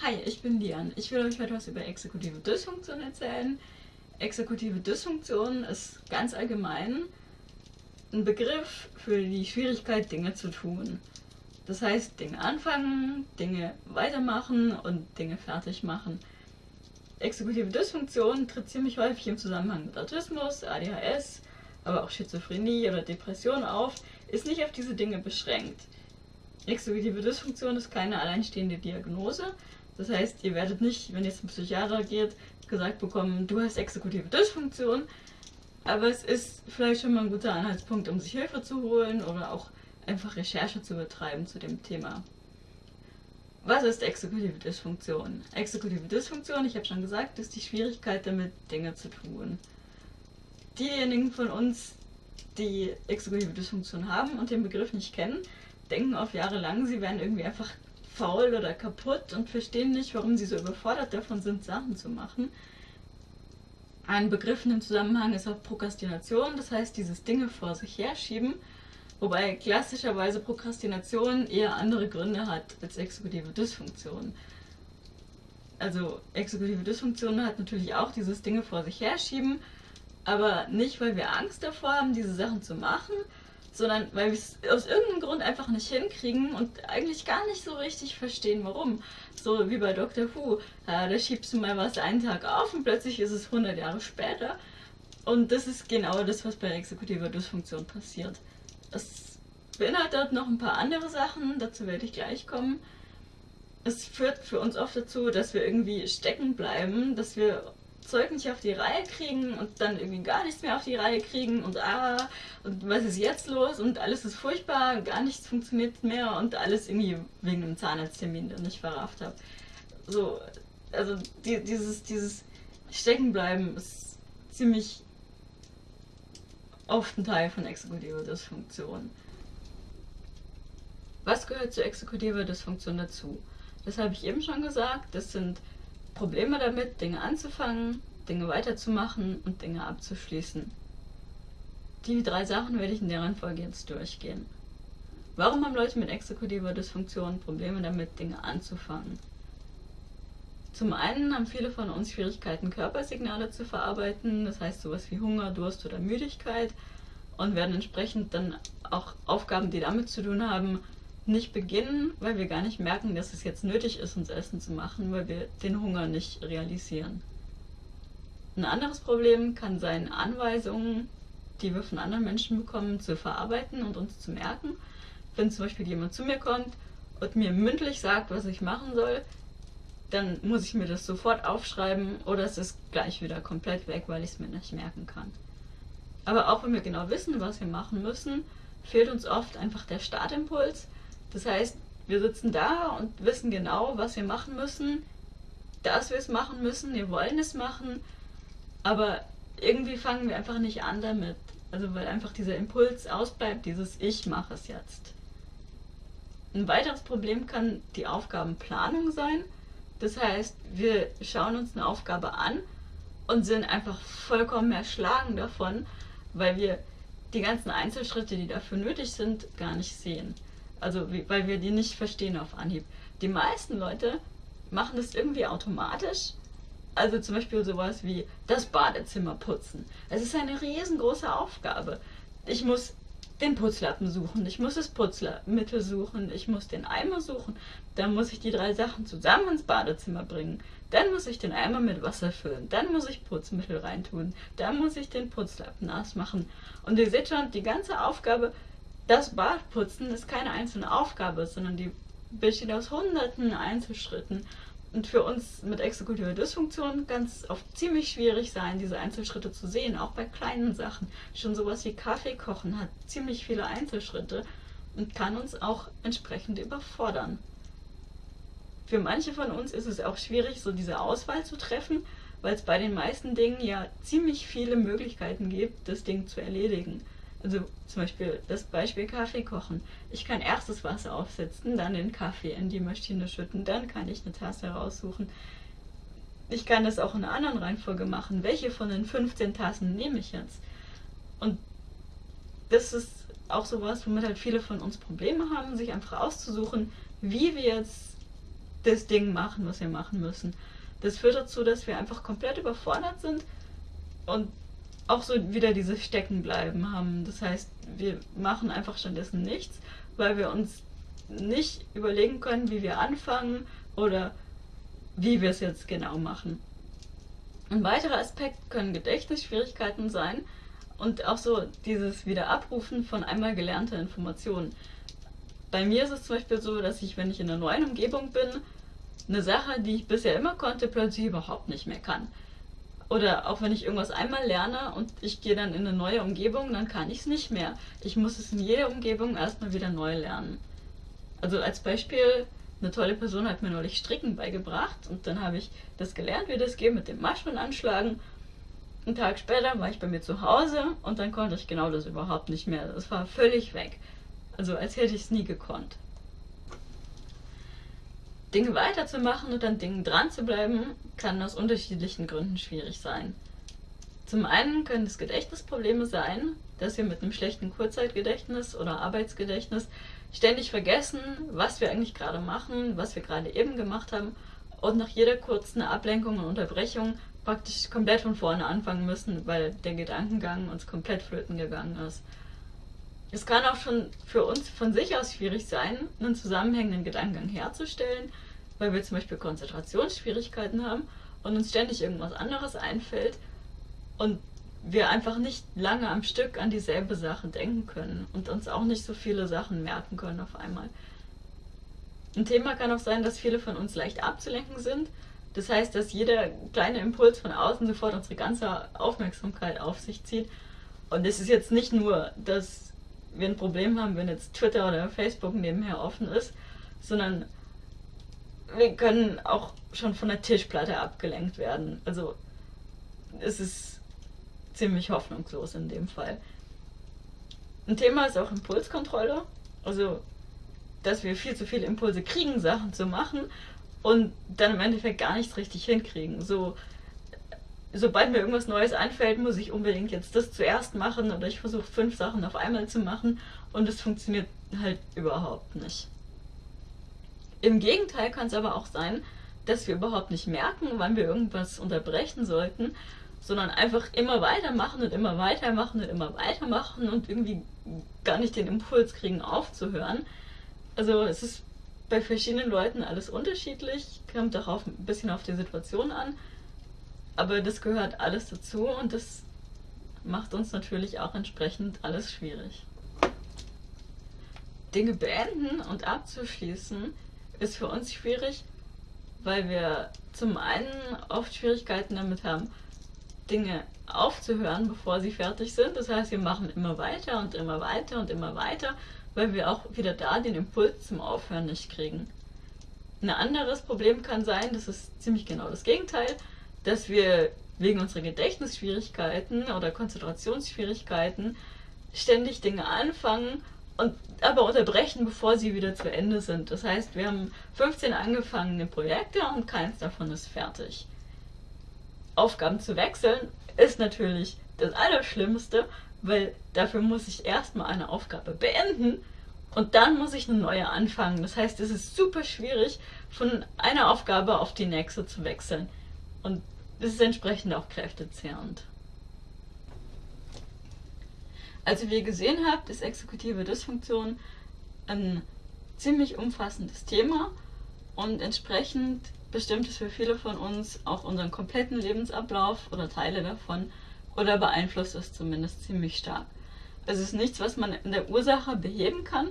Hi, ich bin Lian. Ich will euch heute was über exekutive Dysfunktion erzählen. Exekutive Dysfunktion ist ganz allgemein ein Begriff für die Schwierigkeit, Dinge zu tun. Das heißt, Dinge anfangen, Dinge weitermachen und Dinge fertig machen. Exekutive Dysfunktion tritt ziemlich häufig im Zusammenhang mit Autismus, ADHS, aber auch Schizophrenie oder Depression auf, ist nicht auf diese Dinge beschränkt. Exekutive Dysfunktion ist keine alleinstehende Diagnose, das heißt, ihr werdet nicht, wenn ihr zum Psychiater geht, gesagt bekommen, du hast exekutive Dysfunktion. Aber es ist vielleicht schon mal ein guter Anhaltspunkt, um sich Hilfe zu holen oder auch einfach Recherche zu betreiben zu dem Thema. Was ist exekutive Dysfunktion? Exekutive Dysfunktion, ich habe schon gesagt, ist die Schwierigkeit damit, Dinge zu tun. Diejenigen von uns, die exekutive Dysfunktion haben und den Begriff nicht kennen, denken auf Jahre lang, sie werden irgendwie einfach faul oder kaputt und verstehen nicht, warum sie so überfordert davon sind, Sachen zu machen. Ein Begriff in dem Zusammenhang ist auch Prokrastination, das heißt dieses Dinge vor sich herschieben, wobei klassischerweise Prokrastination eher andere Gründe hat als exekutive Dysfunktion. Also exekutive Dysfunktion hat natürlich auch dieses Dinge vor sich herschieben, aber nicht, weil wir Angst davor haben, diese Sachen zu machen, sondern weil wir es aus irgendeinem Grund einfach nicht hinkriegen und eigentlich gar nicht so richtig verstehen, warum. So wie bei Dr. Who, ja, da schiebst du mal was einen Tag auf und plötzlich ist es 100 Jahre später. Und das ist genau das, was bei exekutiver Dysfunktion passiert. Es beinhaltet noch ein paar andere Sachen, dazu werde ich gleich kommen. Es führt für uns oft dazu, dass wir irgendwie stecken bleiben, dass wir Zeug nicht auf die Reihe kriegen und dann irgendwie gar nichts mehr auf die Reihe kriegen und ah, und was ist jetzt los und alles ist furchtbar, gar nichts funktioniert mehr und alles irgendwie wegen einem Zahnarzttermin, den ich verrafft habe. So, also die, dieses, dieses Steckenbleiben ist ziemlich oft ein Teil von exekutiver Dysfunktion. Was gehört zu exekutiver Dysfunktion dazu? Das habe ich eben schon gesagt, das sind Probleme damit, Dinge anzufangen, Dinge weiterzumachen und Dinge abzuschließen. Die drei Sachen werde ich in der Reihenfolge jetzt durchgehen. Warum haben Leute mit exekutiver Dysfunktion Probleme damit, Dinge anzufangen? Zum einen haben viele von uns Schwierigkeiten, Körpersignale zu verarbeiten, das heißt sowas wie Hunger, Durst oder Müdigkeit und werden entsprechend dann auch Aufgaben, die damit zu tun haben, nicht beginnen, weil wir gar nicht merken, dass es jetzt nötig ist, uns Essen zu machen, weil wir den Hunger nicht realisieren. Ein anderes Problem kann sein, Anweisungen, die wir von anderen Menschen bekommen, zu verarbeiten und uns zu merken. Wenn zum Beispiel jemand zu mir kommt und mir mündlich sagt, was ich machen soll, dann muss ich mir das sofort aufschreiben oder es ist gleich wieder komplett weg, weil ich es mir nicht merken kann. Aber auch wenn wir genau wissen, was wir machen müssen, fehlt uns oft einfach der Startimpuls das heißt, wir sitzen da und wissen genau, was wir machen müssen, dass wir es machen müssen, wir wollen es machen, aber irgendwie fangen wir einfach nicht an damit. Also weil einfach dieser Impuls ausbleibt, dieses Ich mache es jetzt. Ein weiteres Problem kann die Aufgabenplanung sein. Das heißt, wir schauen uns eine Aufgabe an und sind einfach vollkommen erschlagen davon, weil wir die ganzen Einzelschritte, die dafür nötig sind, gar nicht sehen. Also weil wir die nicht verstehen auf Anhieb. Die meisten Leute machen das irgendwie automatisch. Also zum Beispiel sowas wie das Badezimmer putzen. Es ist eine riesengroße Aufgabe. Ich muss den Putzlappen suchen, ich muss das Putzmittel suchen, ich muss den Eimer suchen, dann muss ich die drei Sachen zusammen ins Badezimmer bringen, dann muss ich den Eimer mit Wasser füllen, dann muss ich Putzmittel reintun, dann muss ich den Putzlappen nass machen. Und ihr seht schon, die ganze Aufgabe das Badputzen ist keine einzelne Aufgabe, sondern die besteht aus hunderten Einzelschritten. Und für uns mit exekutiver Dysfunktion kann es oft ziemlich schwierig sein, diese Einzelschritte zu sehen, auch bei kleinen Sachen. Schon sowas wie Kaffee kochen hat ziemlich viele Einzelschritte und kann uns auch entsprechend überfordern. Für manche von uns ist es auch schwierig, so diese Auswahl zu treffen, weil es bei den meisten Dingen ja ziemlich viele Möglichkeiten gibt, das Ding zu erledigen. Also zum Beispiel das Beispiel Kaffee kochen. Ich kann erst das Wasser aufsetzen, dann den Kaffee in die Maschine schütten, dann kann ich eine Tasse raussuchen. Ich kann das auch in einer anderen Reihenfolge machen. Welche von den 15 Tassen nehme ich jetzt? Und das ist auch sowas, womit halt viele von uns Probleme haben, sich einfach auszusuchen, wie wir jetzt das Ding machen, was wir machen müssen. Das führt dazu, dass wir einfach komplett überfordert sind und auch so wieder dieses Steckenbleiben haben. Das heißt, wir machen einfach stattdessen nichts, weil wir uns nicht überlegen können, wie wir anfangen oder wie wir es jetzt genau machen. Ein weiterer Aspekt können Gedächtnisschwierigkeiten sein und auch so dieses Wiederabrufen von einmal gelernter Informationen. Bei mir ist es zum Beispiel so, dass ich, wenn ich in einer neuen Umgebung bin, eine Sache, die ich bisher immer konnte, plötzlich überhaupt nicht mehr kann. Oder auch wenn ich irgendwas einmal lerne und ich gehe dann in eine neue Umgebung, dann kann ich es nicht mehr. Ich muss es in jeder Umgebung erstmal wieder neu lernen. Also als Beispiel, eine tolle Person hat mir neulich Stricken beigebracht und dann habe ich das gelernt, wie das geht mit dem Maschen anschlagen. Einen Tag später war ich bei mir zu Hause und dann konnte ich genau das überhaupt nicht mehr. Das war völlig weg. Also als hätte ich es nie gekonnt. Dinge weiterzumachen und an Dingen dran zu bleiben, kann aus unterschiedlichen Gründen schwierig sein. Zum einen können es Gedächtnisprobleme sein, dass wir mit einem schlechten Kurzzeitgedächtnis oder Arbeitsgedächtnis ständig vergessen, was wir eigentlich gerade machen, was wir gerade eben gemacht haben und nach jeder kurzen Ablenkung und Unterbrechung praktisch komplett von vorne anfangen müssen, weil der Gedankengang uns komplett flöten gegangen ist. Es kann auch schon für uns von sich aus schwierig sein, einen zusammenhängenden Gedankengang herzustellen, weil wir zum Beispiel Konzentrationsschwierigkeiten haben und uns ständig irgendwas anderes einfällt und wir einfach nicht lange am Stück an dieselbe Sache denken können und uns auch nicht so viele Sachen merken können auf einmal. Ein Thema kann auch sein, dass viele von uns leicht abzulenken sind. Das heißt, dass jeder kleine Impuls von außen sofort unsere ganze Aufmerksamkeit auf sich zieht. Und es ist jetzt nicht nur, dass wir ein Problem haben, wenn jetzt Twitter oder Facebook nebenher offen ist, sondern wir können auch schon von der Tischplatte abgelenkt werden. Also es ist ziemlich hoffnungslos in dem Fall. Ein Thema ist auch Impulskontrolle. Also, dass wir viel zu viele Impulse kriegen, Sachen zu machen und dann im Endeffekt gar nichts richtig hinkriegen. So sobald mir irgendwas Neues einfällt, muss ich unbedingt jetzt das zuerst machen oder ich versuche fünf Sachen auf einmal zu machen und es funktioniert halt überhaupt nicht. Im Gegenteil kann es aber auch sein, dass wir überhaupt nicht merken, wann wir irgendwas unterbrechen sollten, sondern einfach immer weitermachen und immer weitermachen und immer weitermachen und irgendwie gar nicht den Impuls kriegen aufzuhören. Also es ist bei verschiedenen Leuten alles unterschiedlich, kommt auch auf, ein bisschen auf die Situation an. Aber das gehört alles dazu und das macht uns natürlich auch entsprechend alles schwierig. Dinge beenden und abzuschließen ist für uns schwierig, weil wir zum einen oft Schwierigkeiten damit haben, Dinge aufzuhören, bevor sie fertig sind. Das heißt, wir machen immer weiter und immer weiter und immer weiter, weil wir auch wieder da den Impuls zum Aufhören nicht kriegen. Ein anderes Problem kann sein, das ist ziemlich genau das Gegenteil, dass wir wegen unserer Gedächtnisschwierigkeiten oder Konzentrationsschwierigkeiten ständig Dinge anfangen und aber unterbrechen, bevor sie wieder zu Ende sind. Das heißt, wir haben 15 angefangene Projekte und keins davon ist fertig. Aufgaben zu wechseln ist natürlich das Allerschlimmste, weil dafür muss ich erstmal eine Aufgabe beenden und dann muss ich eine neue anfangen. Das heißt, es ist super schwierig, von einer Aufgabe auf die nächste zu wechseln. Und das ist entsprechend auch kräftezehrend. Also wie ihr gesehen habt, ist exekutive Dysfunktion ein ziemlich umfassendes Thema und entsprechend bestimmt es für viele von uns auch unseren kompletten Lebensablauf oder Teile davon oder beeinflusst es zumindest ziemlich stark. Es ist nichts, was man in der Ursache beheben kann.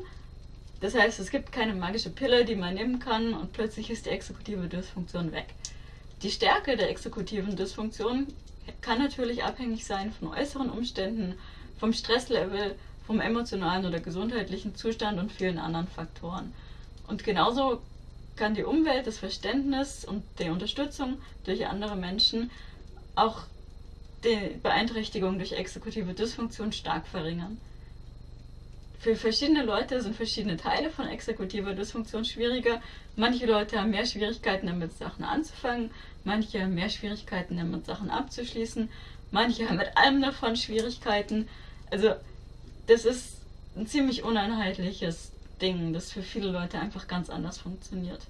Das heißt, es gibt keine magische Pille, die man nehmen kann und plötzlich ist die exekutive Dysfunktion weg. Die Stärke der exekutiven Dysfunktion kann natürlich abhängig sein von äußeren Umständen, vom Stresslevel, vom emotionalen oder gesundheitlichen Zustand und vielen anderen Faktoren. Und genauso kann die Umwelt, das Verständnis und die Unterstützung durch andere Menschen auch die Beeinträchtigung durch exekutive Dysfunktion stark verringern. Für verschiedene Leute sind verschiedene Teile von exekutiver Dysfunktion schwieriger. Manche Leute haben mehr Schwierigkeiten damit, Sachen anzufangen, manche haben mehr Schwierigkeiten damit, Sachen abzuschließen, manche haben mit allem davon Schwierigkeiten. Also das ist ein ziemlich uneinheitliches Ding, das für viele Leute einfach ganz anders funktioniert.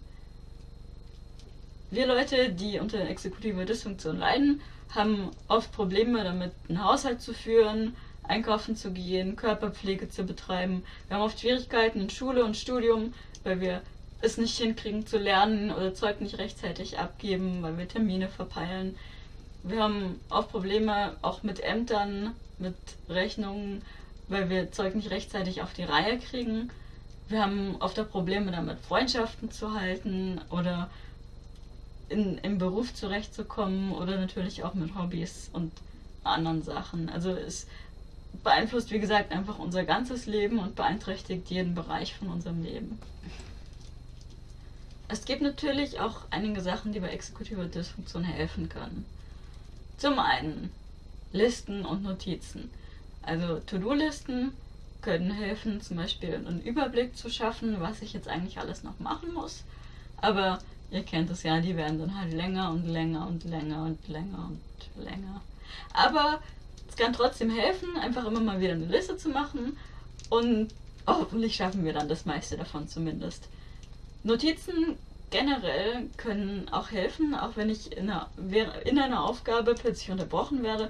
wir Leute, die unter exekutiver Dysfunktion leiden, haben oft Probleme damit, einen Haushalt zu führen, einkaufen zu gehen, Körperpflege zu betreiben. Wir haben oft Schwierigkeiten in Schule und Studium, weil wir es nicht hinkriegen zu lernen oder Zeug nicht rechtzeitig abgeben, weil wir Termine verpeilen. Wir haben oft Probleme auch mit Ämtern, mit Rechnungen, weil wir Zeug nicht rechtzeitig auf die Reihe kriegen. Wir haben oft auch Probleme damit, Freundschaften zu halten oder in, im Beruf zurechtzukommen oder natürlich auch mit Hobbys und anderen Sachen. Also es beeinflusst, wie gesagt, einfach unser ganzes Leben und beeinträchtigt jeden Bereich von unserem Leben. Es gibt natürlich auch einige Sachen, die bei exekutiver Dysfunktion helfen können. Zum einen Listen und Notizen. Also To-Do-Listen können helfen, zum Beispiel einen Überblick zu schaffen, was ich jetzt eigentlich alles noch machen muss. Aber ihr kennt es ja, die werden dann halt länger und länger und länger und länger und länger. Aber kann trotzdem helfen, einfach immer mal wieder eine Liste zu machen und hoffentlich schaffen wir dann das meiste davon zumindest. Notizen generell können auch helfen, auch wenn ich in einer, in einer Aufgabe plötzlich unterbrochen werde,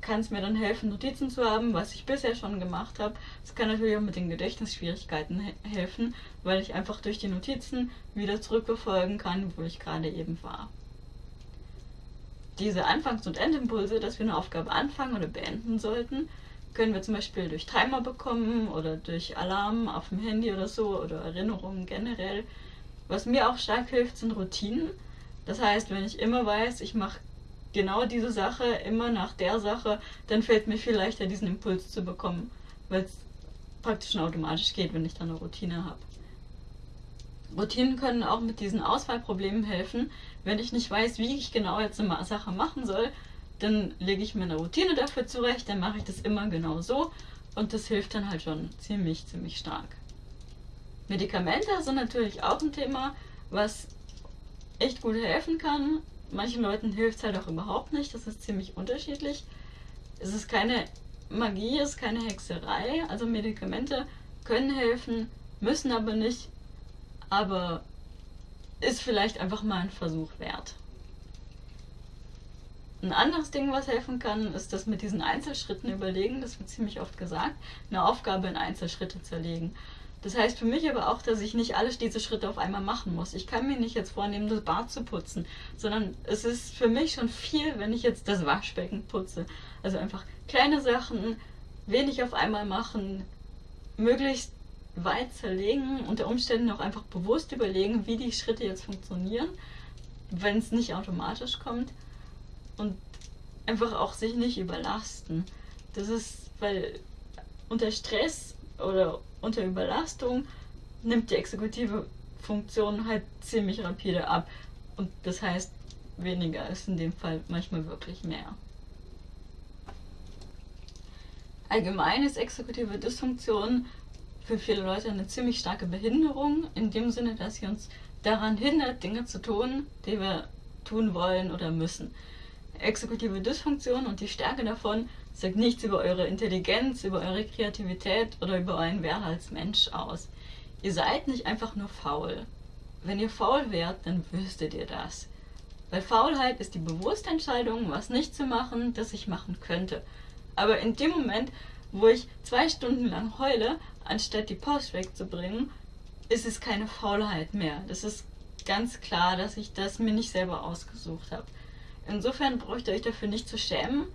kann es mir dann helfen, Notizen zu haben, was ich bisher schon gemacht habe. Es kann natürlich auch mit den Gedächtnisschwierigkeiten he helfen, weil ich einfach durch die Notizen wieder zurückverfolgen kann, wo ich gerade eben war. Diese Anfangs- und Endimpulse, dass wir eine Aufgabe anfangen oder beenden sollten, können wir zum Beispiel durch Timer bekommen oder durch Alarm auf dem Handy oder so oder Erinnerungen generell. Was mir auch stark hilft, sind Routinen. Das heißt, wenn ich immer weiß, ich mache genau diese Sache immer nach der Sache, dann fällt mir viel leichter, diesen Impuls zu bekommen, weil es praktisch schon automatisch geht, wenn ich dann eine Routine habe. Routinen können auch mit diesen Auswahlproblemen helfen. Wenn ich nicht weiß, wie ich genau jetzt eine Sache machen soll, dann lege ich mir eine Routine dafür zurecht, dann mache ich das immer genau so und das hilft dann halt schon ziemlich, ziemlich stark. Medikamente sind natürlich auch ein Thema, was echt gut helfen kann. Manchen Leuten hilft es halt auch überhaupt nicht, das ist ziemlich unterschiedlich. Es ist keine Magie, es ist keine Hexerei, also Medikamente können helfen, müssen aber nicht, aber ist vielleicht einfach mal ein Versuch wert. Ein anderes Ding, was helfen kann, ist das mit diesen Einzelschritten überlegen. Das wird ziemlich oft gesagt. Eine Aufgabe in Einzelschritte zerlegen. Das heißt für mich aber auch, dass ich nicht alle diese Schritte auf einmal machen muss. Ich kann mir nicht jetzt vornehmen, das Bad zu putzen, sondern es ist für mich schon viel, wenn ich jetzt das Waschbecken putze. Also einfach kleine Sachen, wenig auf einmal machen, möglichst weit zerlegen, unter Umständen auch einfach bewusst überlegen, wie die Schritte jetzt funktionieren, wenn es nicht automatisch kommt und einfach auch sich nicht überlasten. Das ist, weil unter Stress oder unter Überlastung nimmt die exekutive Funktion halt ziemlich rapide ab. Und das heißt, weniger ist in dem Fall manchmal wirklich mehr. Allgemein ist exekutive Dysfunktion für viele Leute eine ziemlich starke Behinderung, in dem Sinne, dass sie uns daran hindert, Dinge zu tun, die wir tun wollen oder müssen. Exekutive Dysfunktion und die Stärke davon sagt nichts über eure Intelligenz, über eure Kreativität oder über euren Wert als Mensch aus. Ihr seid nicht einfach nur faul. Wenn ihr faul wärt, dann wüsstet ihr das. Weil Faulheit ist die bewusste Entscheidung, was nicht zu machen, das ich machen könnte. Aber in dem Moment, wo ich zwei Stunden lang heule, anstatt die Post wegzubringen, ist es keine Faulheit mehr. Das ist ganz klar, dass ich das mir nicht selber ausgesucht habe. Insofern braucht ihr euch dafür nicht zu schämen.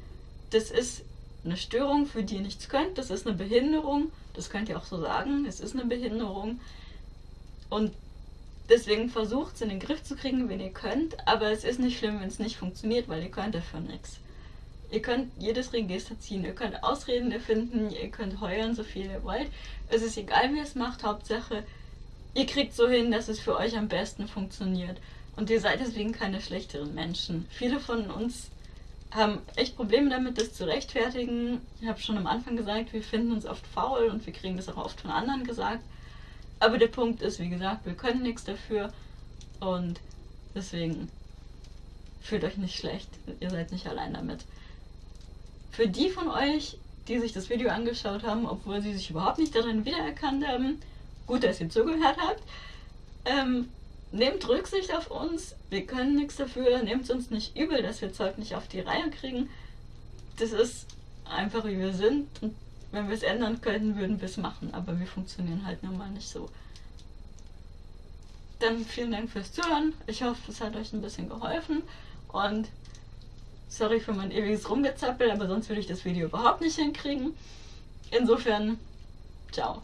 Das ist eine Störung, für die ihr nichts könnt. Das ist eine Behinderung. Das könnt ihr auch so sagen. Es ist eine Behinderung. Und deswegen versucht es in den Griff zu kriegen, wenn ihr könnt. Aber es ist nicht schlimm, wenn es nicht funktioniert, weil ihr könnt dafür nichts. Ihr könnt jedes Register ziehen, ihr könnt Ausreden erfinden, ihr könnt heulen, so viel ihr wollt. Es ist egal, wie ihr es macht. Hauptsache, ihr kriegt so hin, dass es für euch am besten funktioniert. Und ihr seid deswegen keine schlechteren Menschen. Viele von uns haben echt Probleme damit, das zu rechtfertigen. Ich habe schon am Anfang gesagt, wir finden uns oft faul und wir kriegen das auch oft von anderen gesagt. Aber der Punkt ist, wie gesagt, wir können nichts dafür und deswegen fühlt euch nicht schlecht. Ihr seid nicht allein damit. Für die von euch, die sich das Video angeschaut haben, obwohl sie sich überhaupt nicht darin wiedererkannt haben, gut, dass ihr zugehört habt. Ähm, nehmt Rücksicht auf uns. Wir können nichts dafür. Nehmt uns nicht übel, dass wir Zeug nicht auf die Reihe kriegen. Das ist einfach wie wir sind. Und wenn wir es ändern könnten, würden wir es machen. Aber wir funktionieren halt nun mal nicht so. Dann vielen Dank fürs Zuhören. Ich hoffe, es hat euch ein bisschen geholfen. Und sorry für mein ewiges Rumgezappel, aber sonst würde ich das Video überhaupt nicht hinkriegen. Insofern, ciao.